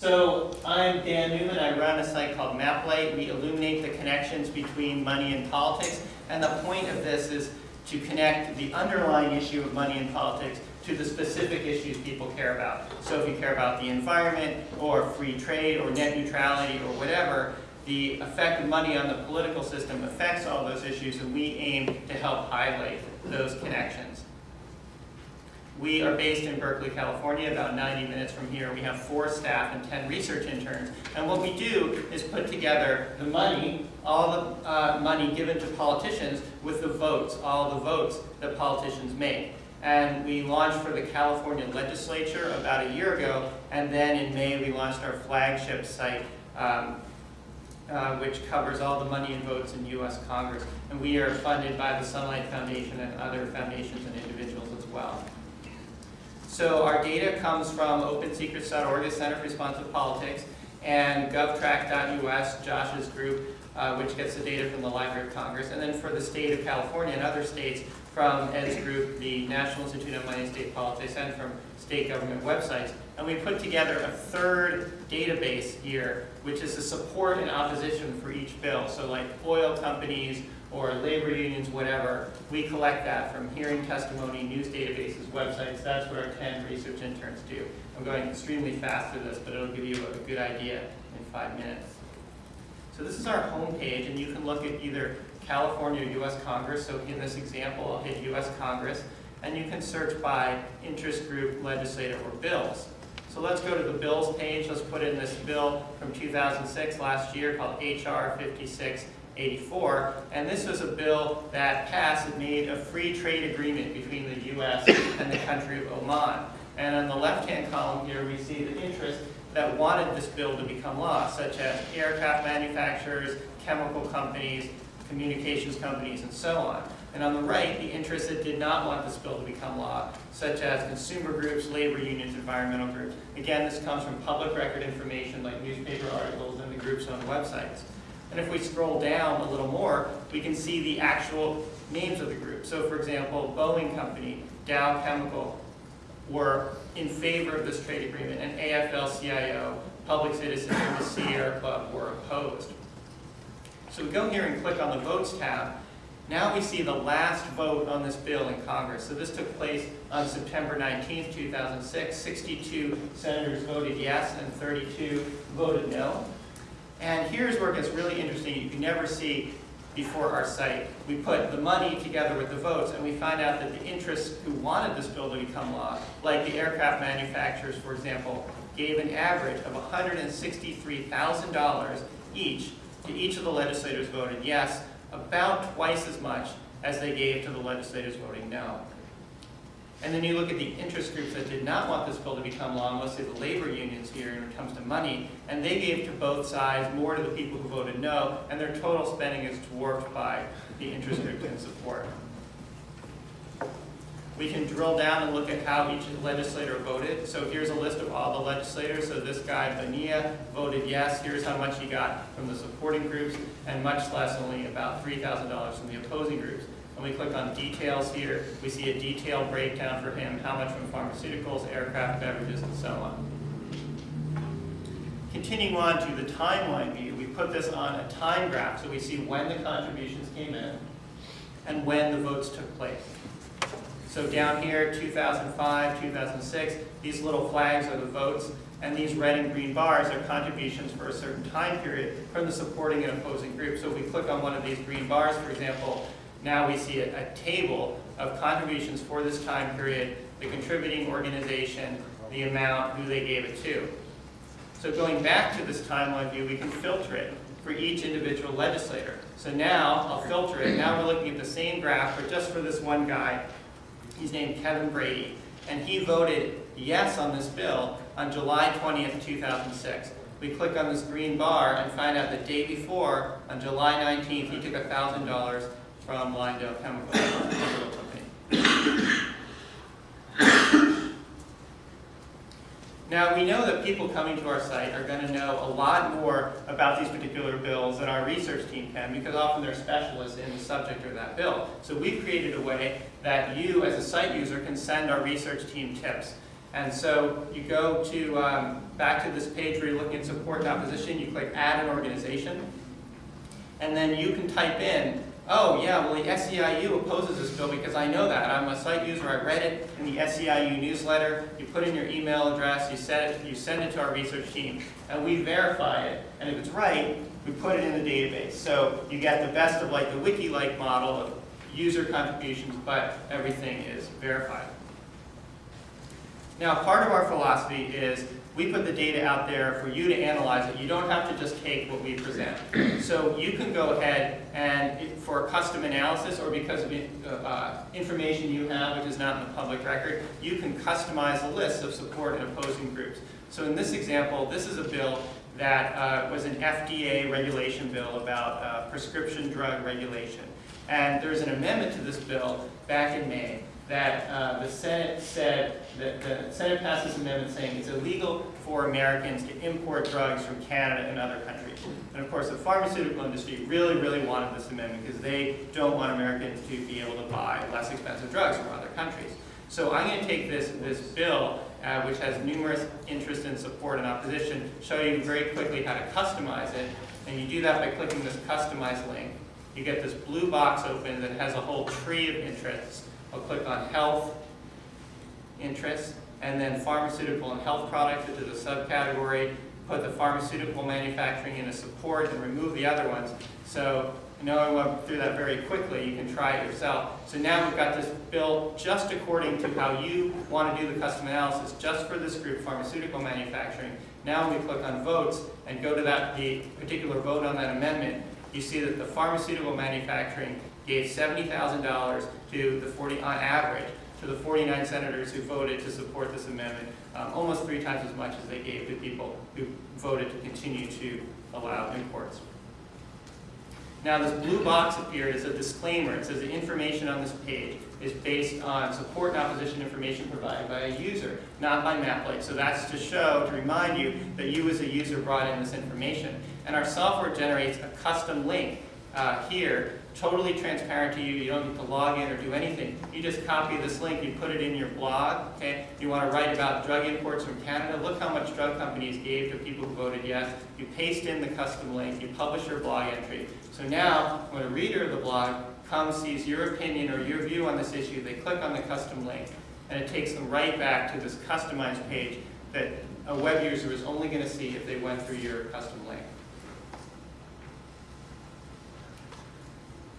So I'm Dan Newman. I run a site called MapLight. We illuminate the connections between money and politics. And the point of this is to connect the underlying issue of money and politics to the specific issues people care about. So if you care about the environment or free trade or net neutrality or whatever, the effect of money on the political system affects all those issues and we aim to help highlight those connections. We are based in Berkeley, California, about 90 minutes from here. We have four staff and 10 research interns. And what we do is put together the money, all the uh, money given to politicians with the votes, all the votes that politicians make. And we launched for the California legislature about a year ago, and then in May we launched our flagship site, um, uh, which covers all the money and votes in U.S. Congress. And we are funded by the Sunlight Foundation and other foundations and individuals as well. So our data comes from OpenSecrets.org, the Center for Responsive Politics, and GovTrack.us, Josh's group, uh, which gets the data from the Library of Congress, and then for the state of California and other states from Ed's group, the National Institute of Money and State Politics, and from state government websites. And we put together a third database here, which is the support and opposition for each bill. So like oil companies, or labor unions, whatever, we collect that from hearing testimony, news databases, websites. That's what our 10 research interns do. I'm going extremely fast through this, but it'll give you a good idea in five minutes. So this is our home page, and you can look at either California or U.S. Congress. So in this example, I'll hit U.S. Congress, and you can search by interest group, legislative, or bills. So let's go to the bills page. Let's put in this bill from 2006, last year, called H.R. 56 84, and this was a bill that passed and made a free trade agreement between the U.S. and the country of Oman. And on the left-hand column here, we see the interests that wanted this bill to become law, such as aircraft manufacturers, chemical companies, communications companies, and so on. And on the right, the interests that did not want this bill to become law, such as consumer groups, labor unions, environmental groups. Again, this comes from public record information like newspaper articles and the group's own websites. And if we scroll down a little more, we can see the actual names of the group. So for example, Boeing Company, Dow Chemical were in favor of this trade agreement, and AFL-CIO, Public Citizens, and the Sierra Club were opposed. So we go here and click on the Votes tab. Now we see the last vote on this bill in Congress. So this took place on September 19, 2006. 62 senators voted yes and 32 voted no. And here's where it gets really interesting. You can never see before our site. We put the money together with the votes, and we find out that the interests who wanted this bill to become law, like the aircraft manufacturers, for example, gave an average of $163,000 each to each of the legislators voted yes, about twice as much as they gave to the legislators voting no. And then you look at the interest groups that did not want this bill to become law, mostly the labor unions here when it comes to money, and they gave to both sides, more to the people who voted no, and their total spending is dwarfed by the interest groups in support. We can drill down and look at how each legislator voted. So here's a list of all the legislators. So this guy, Bonilla, voted yes. Here's how much he got from the supporting groups, and much less, only about $3,000 from the opposing groups. When we click on details here, we see a detailed breakdown for him, how much from pharmaceuticals, aircraft, beverages, and so on. Continuing on to the timeline view, we put this on a time graph so we see when the contributions came in and when the votes took place. So down here, 2005, 2006, these little flags are the votes, and these red and green bars are contributions for a certain time period from the supporting and opposing group. So if we click on one of these green bars, for example, now we see a, a table of contributions for this time period, the contributing organization, the amount, who they gave it to. So going back to this timeline view, we can filter it for each individual legislator. So now I'll filter it. Now we're looking at the same graph, but just for this one guy. He's named Kevin Brady, and he voted yes on this bill on July 20th, 2006. We click on this green bar and find out the day before, on July 19th, he took $1,000 from Lyondell Chemical Company. Now, we know that people coming to our site are going to know a lot more about these particular bills than our research team can because often they're specialists in the subject of that bill. So we've created a way that you, as a site user, can send our research team tips. And so you go to, um, back to this page where you're looking at support and opposition, you click add an organization, and then you can type in, oh yeah, well the SEIU opposes this bill because I know that. I'm a site user, I read it in the SEIU newsletter, you put in your email address, you send it, you send it to our research team, and we verify it. And if it's right, we put it in the database. So you get the best of like the wiki-like model of user contributions, but everything is verified. Now, part of our philosophy is we put the data out there for you to analyze it. You don't have to just take what we present. So you can go ahead and for custom analysis or because of uh, information you have which is not in the public record, you can customize a list of support and opposing groups. So in this example, this is a bill that uh, was an FDA regulation bill about uh, prescription drug regulation. And there's an amendment to this bill back in May that uh, the Senate said, that the Senate passed this amendment saying it's illegal for Americans to import drugs from Canada and other countries. And of course, the pharmaceutical industry really, really wanted this amendment because they don't want Americans to be able to buy less expensive drugs from other countries. So I'm going to take this, this bill, uh, which has numerous interest and support and opposition, show you very quickly how to customize it. And you do that by clicking this customize link. You get this blue box open that has a whole tree of interests. I'll click on health interests, and then pharmaceutical and health products, is a subcategory. Put the pharmaceutical manufacturing in a support and remove the other ones. So I know I went through that very quickly. You can try it yourself. So now we've got this bill just according to how you want to do the custom analysis, just for this group, pharmaceutical manufacturing. Now when we click on votes and go to that the particular vote on that amendment, you see that the pharmaceutical manufacturing gave $70,000 to the 40, on average, to the 49 senators who voted to support this amendment, um, almost three times as much as they gave to people who voted to continue to allow imports. Now this blue box appeared as a disclaimer. It says the information on this page is based on support and opposition information provided by a user, not by MapLight. So that's to show, to remind you that you as a user brought in this information. And our software generates a custom link uh, here totally transparent to you. You don't need to log in or do anything. You just copy this link, you put it in your blog, okay? You want to write about drug imports from Canada. Look how much drug companies gave to people who voted yes. You paste in the custom link, you publish your blog entry. So now, when a reader of the blog comes, sees your opinion or your view on this issue, they click on the custom link, and it takes them right back to this customized page that a web user is only going to see if they went through your custom link.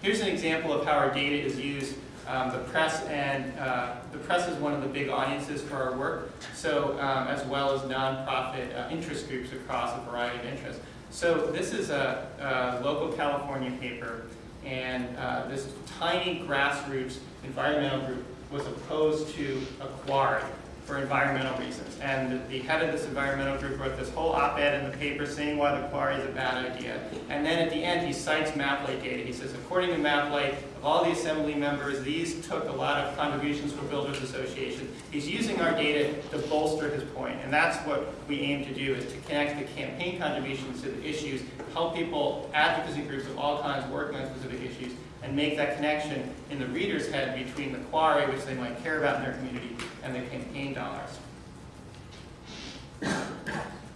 Here's an example of how our data is used. Um, the press and uh, the press is one of the big audiences for our work, so um, as well as nonprofit uh, interest groups across a variety of interests. So this is a, a local California paper, and uh, this tiny grassroots environmental group was opposed to a quarry for environmental reasons. And the head of this environmental group wrote this whole op-ed in the paper saying why the quarry is a bad idea. And then at the end, he cites MapLight data. He says, according to MapLight, of all the assembly members, these took a lot of contributions from Builders Association. He's using our data to bolster his point, and that's what we aim to do, is to connect the campaign contributions to the issues, help people, advocacy groups of all kinds, working on specific issues, and make that connection in the reader's head between the quarry, which they might care about in their community, and the campaign dollars.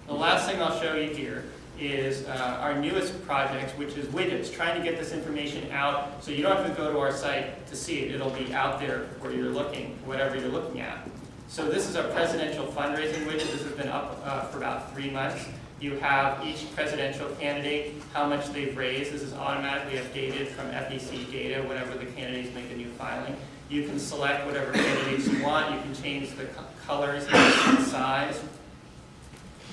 The last thing I'll show you here is uh, our newest project, which is widgets, trying to get this information out so you don't have to go to our site to see it. It'll be out there where you're looking, whatever you're looking at. So this is our presidential fundraising widget. This has been up uh, for about three months. You have each presidential candidate, how much they've raised. This is automatically updated from FEC data whenever the candidates make a new filing. You can select whatever candidates you want. You can change the co colors and size.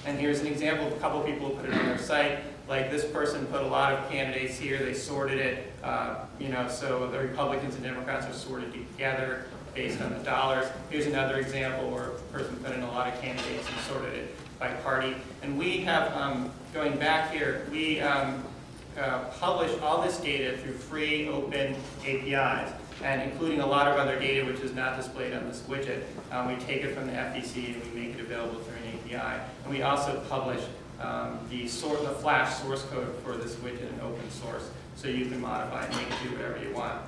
And here's an example of a couple people who put it on their site. Like this person put a lot of candidates here. They sorted it, uh, you know, so the Republicans and Democrats are sorted together based on the dollars. Here's another example where a person put in a lot of candidates and sorted it by party. And we have, um, going back here, we um, uh, publish all this data through free, open APIs, and including a lot of other data which is not displayed on this widget. Um, we take it from the FEC and we make it available through an API. And we also publish um, the, sort, the Flash source code for this widget in open source, so you can modify and make it do whatever you want.